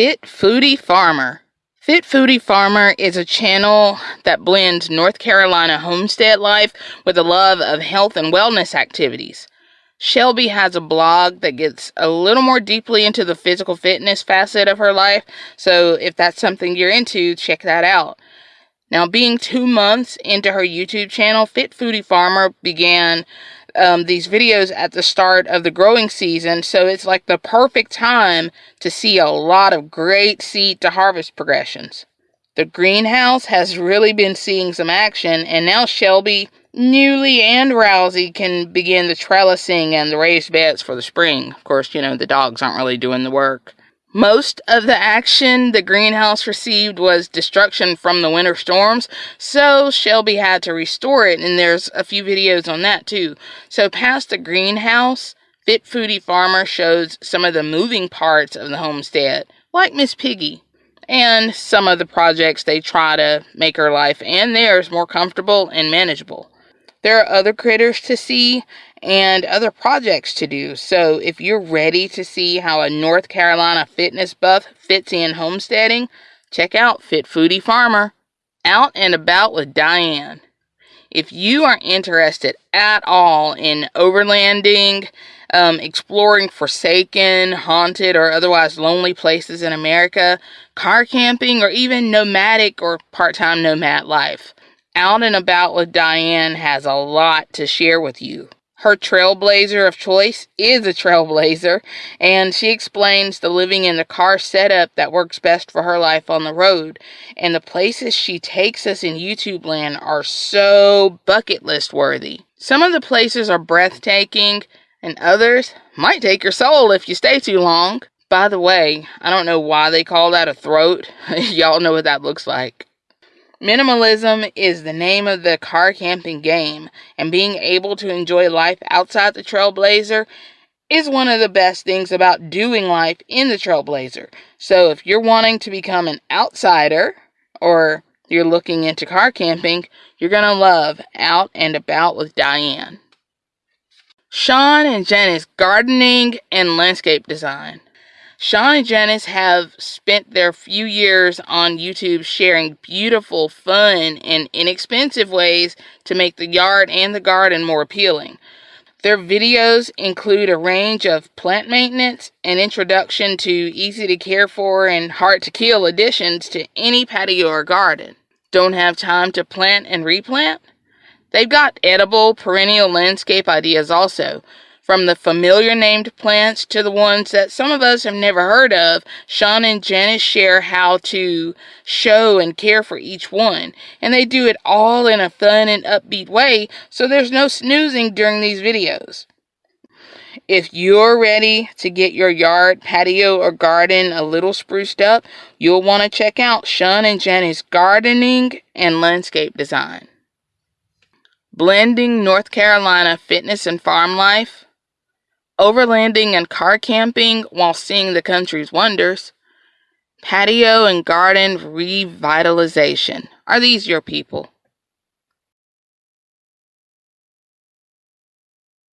Fit Foodie Farmer. Fit Foodie Farmer is a channel that blends North Carolina homestead life with a love of health and wellness activities. Shelby has a blog that gets a little more deeply into the physical fitness facet of her life, so if that's something you're into, check that out. Now, being two months into her YouTube channel, Fit Foodie Farmer began um, these videos at the start of the growing season, so it's like the perfect time to see a lot of great seed to harvest progressions. The greenhouse has really been seeing some action, and now Shelby, Newly, and Rousey can begin the trellising and the raised beds for the spring. Of course, you know, the dogs aren't really doing the work. Most of the action the greenhouse received was destruction from the winter storms, so Shelby had to restore it, and there's a few videos on that too. So, past the greenhouse, Fit Foodie Farmer shows some of the moving parts of the homestead, like Miss Piggy, and some of the projects they try to make her life and theirs more comfortable and manageable. There are other critters to see, and other projects to do. So if you're ready to see how a North Carolina fitness buff fits in homesteading, check out Fit Foodie Farmer. Out and About with Diane. If you are interested at all in overlanding, um, exploring forsaken, haunted, or otherwise lonely places in America, car camping, or even nomadic or part time nomad life, Out and About with Diane has a lot to share with you her trailblazer of choice is a trailblazer, and she explains the living in the car setup that works best for her life on the road. And the places she takes us in YouTube land are so bucket list worthy. Some of the places are breathtaking, and others might take your soul if you stay too long. By the way, I don't know why they call that a throat. Y'all know what that looks like. Minimalism is the name of the car camping game, and being able to enjoy life outside the Trailblazer is one of the best things about doing life in the Trailblazer. So if you're wanting to become an outsider or you're looking into car camping, you're going to love Out and About with Diane. Sean and Janice gardening and landscape design. Sean and Janice have spent their few years on YouTube sharing beautiful, fun, and inexpensive ways to make the yard and the garden more appealing. Their videos include a range of plant maintenance, an introduction to easy to care for and hard to kill additions to any patio or garden. Don't have time to plant and replant? They've got edible, perennial landscape ideas also from the familiar named plants to the ones that some of us have never heard of, Sean and Janice share how to show and care for each one. And they do it all in a fun and upbeat way, so there's no snoozing during these videos. If you're ready to get your yard, patio, or garden a little spruced up, you'll want to check out Sean and Janice Gardening and Landscape Design. Blending North Carolina Fitness and Farm Life overlanding and car camping while seeing the country's wonders, patio and garden revitalization. Are these your people?